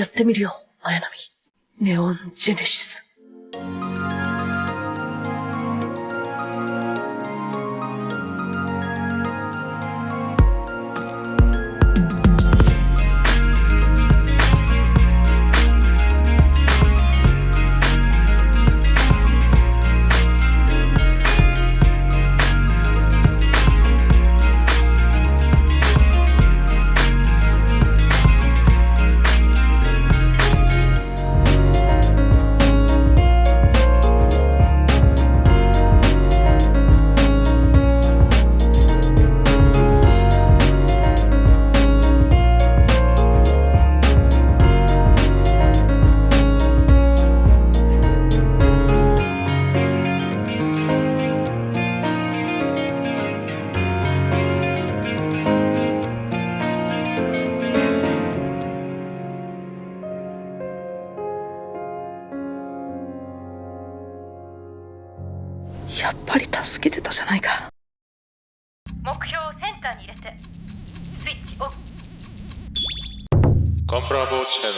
やってみるよ、綾波。ネオンジェネシス。やっぱり助けてたじゃないか。目標をセンターに入れてスイッチオン 건프라보 채널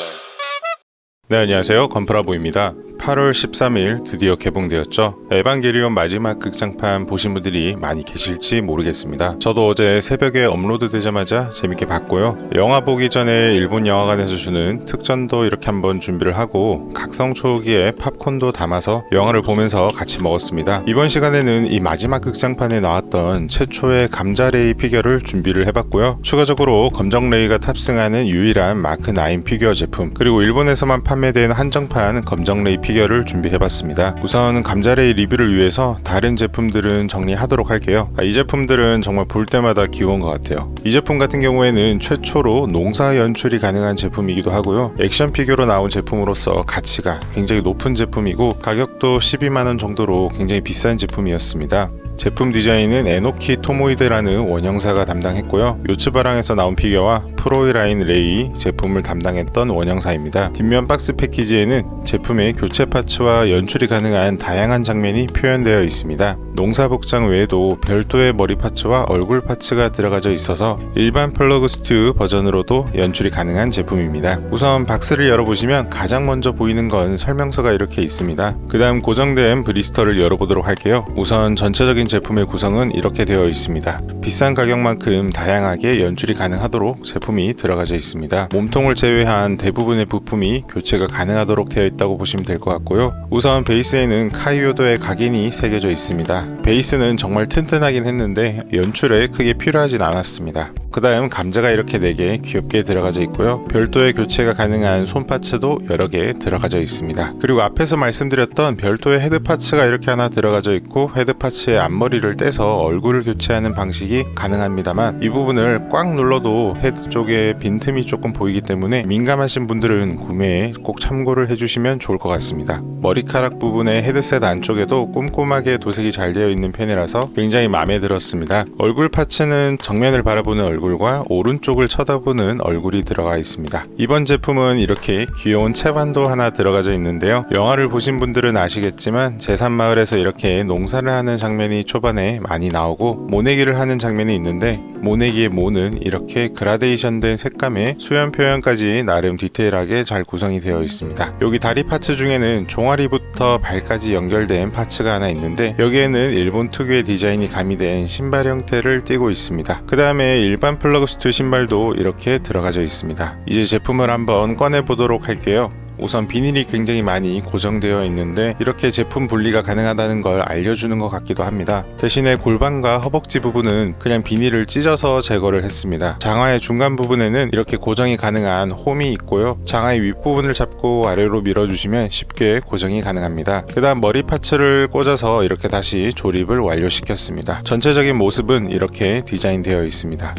네 안녕하세요 건프라보입니다 8월 13일 드디어 개봉되었죠. 에반게리온 마지막 극장판 보신 분들이 많이 계실지 모르겠습니다. 저도 어제 새벽에 업로드 되자마자 재밌게 봤고요. 영화 보기 전에 일본 영화관에서 주는 특전도 이렇게 한번 준비를 하고 각성 초호기에 팝콘도 담아서 영화를 보면서 같이 먹었습니다. 이번 시간에는 이 마지막 극장판에 나왔던 최초의 감자레이 피규어를 준비를 해봤고요. 추가적으로 검정레이가 탑승하는 유일한 마크9 피규어 제품 그리고 일본에서만 판매된 한정판 검정레이 피규어를 준비해봤습니다. 우선 감자레이 리뷰를 위해서 다른 제품들은 정리하도록 할게요. 아, 이 제품들은 정말 볼 때마다 귀여운 것 같아요. 이 제품 같은 경우에는 최초로 농사 연출이 가능한 제품이기도 하고요. 액션 피규어로 나온 제품으로서 가치가 굉장히 높은 제품이고 가격도 12만원 정도로 굉장히 비싼 제품이었습니다. 제품 디자인은 에노키 토모히데라는 원형사가 담당했고요. 요츠바랑에서 나온 피규어와 프로이라인 레이 제품을 담당했던 원형사입니다. 뒷면 박스 패키지에는 제품의 교체 parts와 연출이 가능한 다양한 장면이 표현되어 있습니다. 농사 복장 외에도 별도의 머리 parts와 얼굴 parts가 들어가져 있어서 일반 플러그 스튜 버전으로도 연출이 가능한 제품입니다. 우선 박스를 열어보시면 가장 먼저 보이는 건 설명서가 이렇게 있습니다. 그 다음 고정된 blister를 열어보도록 할게요. 우선 전체적인 제품의 구성은 이렇게 되어 있습니다. 비싼 가격만큼 다양하게 연출이 가능하도록 제품이 들어가져 있습니다. 몸통을 제외한 대부분의 부품이 교체가 가능하도록 되어 있다고 보시면 될 것 같고요. 우선 베이스에는 카이요도의 각인이 새겨져 있습니다. 베이스는 정말 튼튼하긴 했는데 연출에 크게 필요하진 않았습니다. 그 다음 감자가 이렇게 4개 귀엽게 들어가져 있고요. 별도의 교체가 가능한 손 parts도 여러 개 들어가져 있습니다. 그리고 앞에서 말씀드렸던 별도의 헤드 parts가 이렇게 하나 들어가져 있고 헤드 parts의 앞 머리를 떼서 얼굴을 교체하는 방식이 가능합니다만 이 부분을 꽉 눌러도 헤드 쪽에 빈틈이 조금 보이기 때문에 민감하신 분들은 구매에 꼭 참고를 해주시면 좋을 것 같습니다. 머리카락 부분의 헤드셋 안쪽에도 꼼꼼하게 도색이 잘 되어 있는 편이라서 굉장히 마음에 들었습니다. 얼굴 parts는 정면을 바라보는 얼굴과 오른쪽을 쳐다보는 얼굴이 들어가 있습니다. 이번 제품은 이렇게 귀여운 채반도 하나 들어가져 있는데요. 영화를 보신 분들은 아시겠지만 제3마을에서 이렇게 농사를 하는 장면이 초반에 많이 나오고 모내기를 하는 장면이 있는데 모내기의 모는 이렇게 그라데이션 된 색감의 수연 표현까지 나름 디테일하게 잘 구성이 되어 있습니다. 여기 다리 parts 중에는 종아리부터 발까지 연결된 parts가 하나 있는데 여기에는 일본 특유의 디자인이 가미된 신발 형태를 띠고 있습니다. 그 다음에 일반 플러그 슈트 신발도 이렇게 들어가져 있습니다. 이제 제품을 한번 꺼내 보도록 할게요. 우선 비닐이 굉장히 많이 고정되어 있는데 이렇게 제품 분리가 가능하다는 걸 알려주는 것 같기도 합니다. 대신에 골반과 허벅지 부분은 그냥 비닐을 찢어서 제거를 했습니다. 장화의 중간 부분에는 이렇게 고정이 가능한 홈이 있고요. 장화의 윗부분을 잡고 아래로 밀어주시면 쉽게 고정이 가능합니다. 그 다음 머리 parts를 꽂아서 이렇게 다시 조립을 완료시켰습니다. 전체적인 모습은 이렇게 디자인되어 있습니다.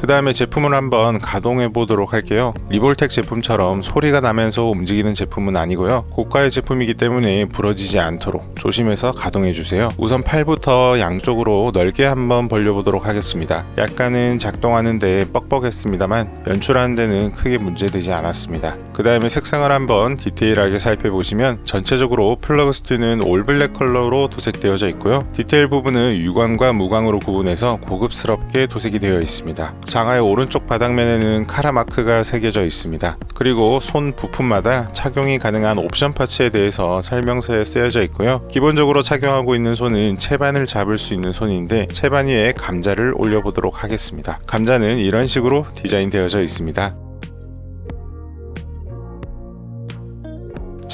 그 다음에 제품을 한번 가동해 보도록 할게요. 리볼텍 제품처럼 소리가 나면서 움직이는 제품은 아니고요. 고가의 제품이기 때문에 부러지지 않도록 조심해서 가동해 주세요. 우선 팔부터 양쪽으로 넓게 한번 벌려 보도록 하겠습니다. 약간은 작동하는데 뻑뻑했습니다만 연출하는 데는 크게 문제되지 않았습니다. 그 다음에 색상을 한번 디테일하게 살펴보시면 전체적으로 플러그 슈트는 all black 컬러로 도색되어져 있고요. 디테일 부분은 유광과 무광으로 구분해서 고급스럽게 도색이 되어 있습니다 장화의 오른쪽 바닥면에는 카라 마크가 새겨져 있습니다. 그리고 손 부품마다 착용이 가능한 옵션 parts에 대해서 설명서에 쓰여져 있고요. 기본적으로 착용하고 있는 손은 채반을 잡을 수 있는 손인데 채반 위에 감자를 올려보도록 하겠습니다. 감자는 이런 식으로 디자인되어져 있습니다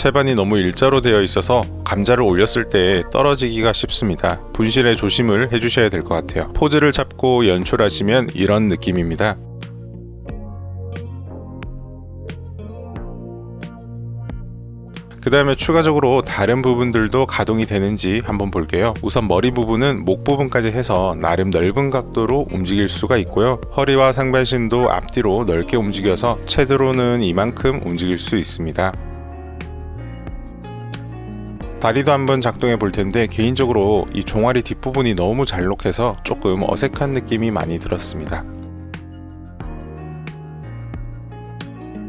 채반이 너무 일자로 되어 있어서 감자를 올렸을 때 떨어지기가 쉽습니다. 분실에 조심을 해주셔야 될 것 같아요. 포즈를 잡고 연출하시면 이런 느낌입니다. 그 다음에 추가적으로 다른 부분들도 가동이 되는지 한번 볼게요 우선 머리 부분은 목 부분까지 해서 나름 넓은 각도로 움직일 수가 있고요 허리와 상반신도 앞뒤로 넓게 움직여서 최대로는 이만큼 움직일 수 있습니다 다리도 한번 작동해 볼 텐데 개인적으로 이 종아리 뒷부분이 너무 잘록해서 조금 어색한 느낌이 많이 들었습니다.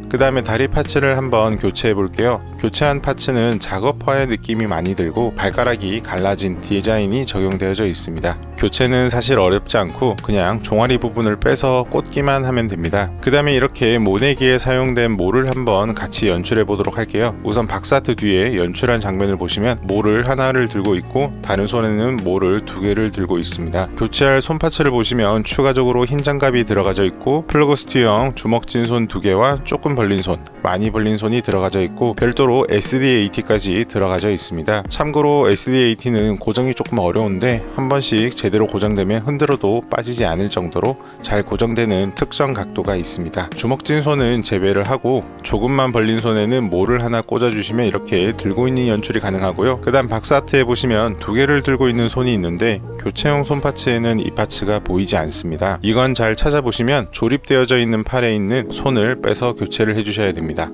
그 다음에 다리 parts를 한번 교체해 볼게요. 교체한 parts는 작업화의 느낌이 많이 들고 발가락이 갈라진 디자인이 적용되어져 있습니다 교체는 사실 어렵지 않고 그냥 종아리 부분을 빼서 꽂기만 하면 됩니다. 그 다음에 이렇게 모내기에 사용된 모를 한번 같이 연출해 보도록 할게요. 우선 box art 뒤에 연출한 장면을 보시면 모를 하나를 들고 있고 다른 손에는 모를 두 개를 들고 있습니다. 교체할 손 parts를 보시면 추가적으로 흰 장갑이 들어가져 있고 플러그 슈트형 주먹진 손 두 개와 조금 벌린 손 많이 벌린 손이 들어가져 있고 별도로 SDAT까지 들어가져 있습니다. 참고로 SDAT는 고정이 조금 어려운데 한 번씩 제대로 고정되면 흔들어도 빠지지 않을 정도로 잘 고정되는 특정 각도가 있습니다. 주먹진 손은 제외를 하고 조금만 벌린 손에는 모를 하나 꽂아 주시면 이렇게 들고 있는 연출이 가능하고요. 그 다음 박스아트에 보시면 두 개를 들고 있는 손이 있는데 교체용 손 파츠에는 이 파츠가 보이지 않습니다. 이건 잘 찾아보시면 조립되어져 있는 팔에 있는 손을 빼서 교체를 해주셔야 됩니다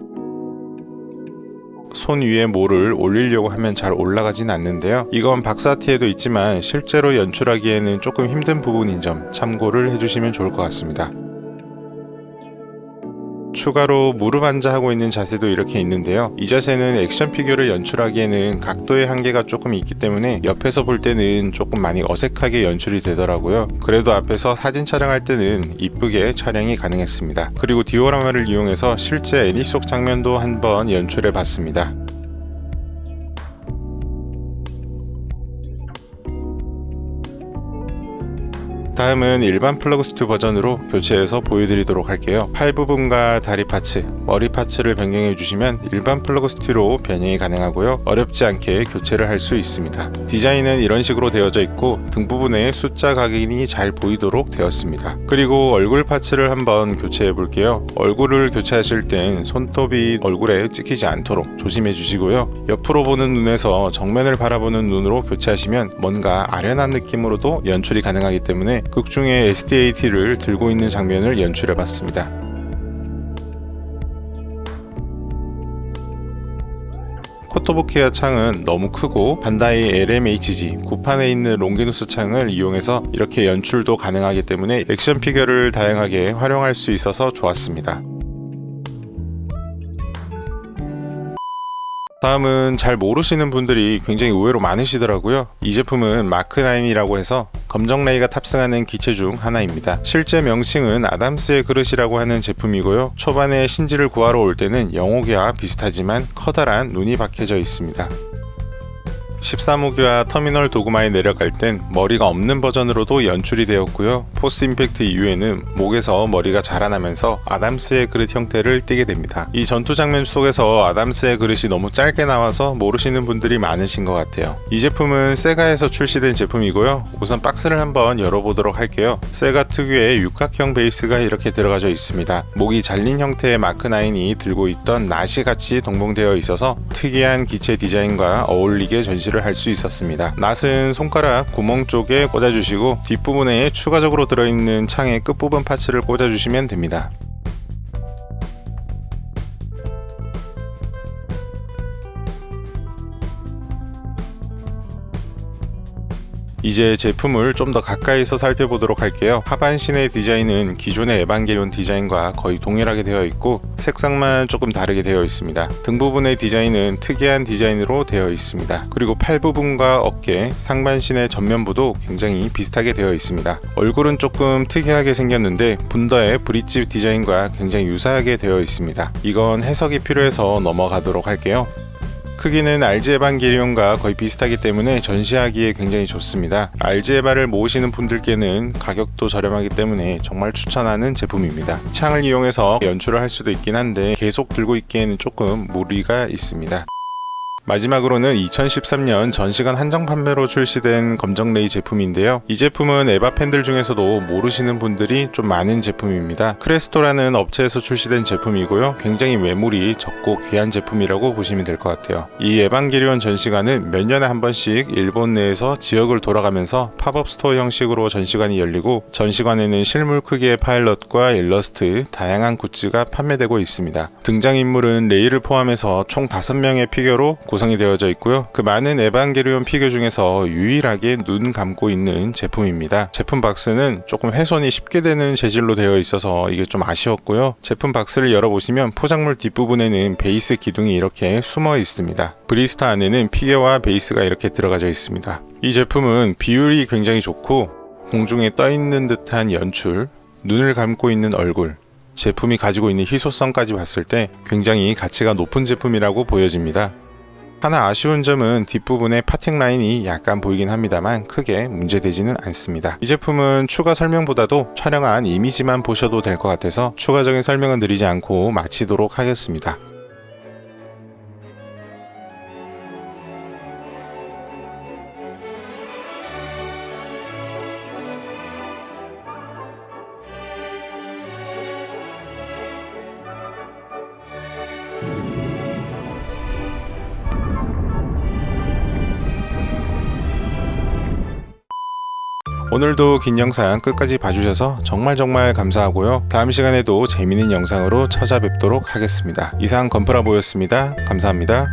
손 위에 모를 올리려고 하면 잘 올라가진 않는데요. 이건 박사티에도 있지만 실제로 연출하기에는 조금 힘든 부분인 점 참고를 해주시면 좋을 것 같습니다 추가로 무릎 앉아 하고 있는 자세도 이렇게 있는데요. 이 자세는 액션 피규어를 연출하기에는 각도의 한계가 조금 있기 때문에 옆에서 볼 때는 조금 많이 어색하게 연출이 되더라고요. 그래도 앞에서 사진 촬영할 때는 이쁘게 촬영이 가능했습니다. 그리고 디오라마를 이용해서 실제 애니 속 장면도 한번 연출해 봤습니다 다음은 일반 플러그 슈트 버전으로 교체해서 보여드리도록 할게요. 팔 부분과 다리 parts, 머리 parts를 변경해 주시면 일반 플러그 슈트로 변형이 가능하고요. 어렵지 않게 교체를 할 수 있습니다. 디자인은 이런 식으로 되어져 있고 등 부분에 숫자 각인이 잘 보이도록 되었습니다. 그리고 얼굴 parts를 한번 교체해 볼게요. 얼굴을 교체하실 땐 손톱이 얼굴에 찍히지 않도록 조심해 주시고요. 옆으로 보는 눈에서 정면을 바라보는 눈으로 교체하시면 뭔가 아련한 느낌으로도 연출이 가능하기 때문에 극중에 SDAT를 들고 있는 장면을 연출해 봤습니다. 코토부키아 창은 너무 크고 반다이 LMHG 구판에 있는 롱기누스 창을 이용해서 이렇게 연출도 가능하기 때문에 액션 피규어를 다양하게 활용할 수 있어서 좋았습니다. 다음은 잘 모르시는 분들이 굉장히 의외로 많으시더라고요. 이 제품은 마크9이라고 해서 검정 레이가 탑승하는 기체 중 하나입니다. 실제 명칭은 아담스의 그릇이라고 하는 제품이고요. 초반에 신지를 구하러 올 때는 영호기와 비슷하지만 커다란 눈이 박혀져 있습니다 13호기와 터미널 도그마에 내려갈 땐 머리가 없는 버전으로도 연출이 되었고요. Fourth Impact 이후에는 목에서 머리가 자라나면서 아담스의 그릇 형태를 띠게 됩니다. 이 전투 장면 속에서 아담스의 그릇이 너무 짧게 나와서 모르시는 분들이 많으신 것 같아요. 이 제품은 세가에서 출시된 제품이고요. 우선 박스를 한번 열어보도록 할게요. 세가 특유의 육각형 베이스가 이렇게 들어가져 있습니다. 목이 잘린 형태의 마크9이 들고 있던 낫이 같이 동봉되어 있어서 특이한 기체 디자인과 어울리게 전시 연출을 할수 있었습니다. 낫은 손가락 구멍 쪽에 꽂아주시고 뒷부분에 추가적으로 들어있는 창의 끝부분 parts를 꽂아주시면 됩니다. 이제 제품을 좀 더 가까이서 살펴보도록 할게요. 하반신의 디자인은 기존의 에반게리온 디자인과 거의 동일하게 되어 있고 색상만 조금 다르게 되어 있습니다. 등 부분의 디자인은 특이한 디자인으로 되어 있습니다. 그리고 팔 부분과 어깨, 상반신의 전면부도 굉장히 비슷하게 되어 있습니다. 얼굴은 조금 특이하게 생겼는데 분더의 브릿지 디자인과 굉장히 유사하게 되어 있습니다. 이건 해석이 필요해서 넘어가도록 할게요. 크기는 RG 에반게리온과 거의 비슷하기 때문에 전시하기에 굉장히 좋습니다. RG 에바를 모으시는 분들께는 가격도 저렴하기 때문에 정말 추천하는 제품입니다. 창을 이용해서 연출을 할 수도 있긴 한데 계속 들고 있기에는 조금 무리가 있습니다. 마지막으로는 2013년 전시관 한정 판매로 출시된 검정 레이 제품인데요. 이 제품은 에바 팬들 중에서도 모르시는 분들이 좀 많은 제품입니다. 크레스토라는 업체에서 출시된 제품이고요. 굉장히 매물이 적고 귀한 제품이라고 보시면 될 것 같아요. 이 에반게리온 전시관은 몇 년에 한 번씩 일본 내에서 지역을 돌아가면서 팝업 스토어 형식으로 전시관이 열리고 전시관에는 실물 크기의 파일럿과 일러스트, 다양한 굿즈가 판매되고 있습니다. 등장인물은 레이를 포함해서 총 5명의 피규어로 구성이 되어져 있고요. 그 많은 에반게리온 피규어 중에서 유일하게 눈 감고 있는 제품입니다. 제품 박스는 조금 훼손이 쉽게 되는 재질로 되어 있어서 이게 좀 아쉬웠고요. 제품 박스를 열어보시면 포장물 뒷부분에는 베이스 기둥이 이렇게 숨어 있습니다. blister 안에는 피규어와 베이스가 이렇게 들어가져 있습니다. 이 제품은 비율이 굉장히 좋고 공중에 떠 있는 듯한 연출, 눈을 감고 있는 얼굴, 제품이 가지고 있는 희소성까지 봤을 때 굉장히 가치가 높은 제품이라고 보여집니다. 하나 아쉬운 점은 뒷부분에 파팅 라인이 약간 보이긴 합니다만 크게 문제되지는 않습니다. 이 제품은 추가 설명보다도 촬영한 이미지만 보셔도 될 것 같아서 추가적인 설명은 드리지 않고 마치도록 하겠습니다. 오늘도 긴 영상 끝까지 봐주셔서 정말 정말 감사하고요. 다음 시간에도 재밌는 영상으로 찾아뵙도록 하겠습니다. 이상 건프라보였습니다. 감사합니다.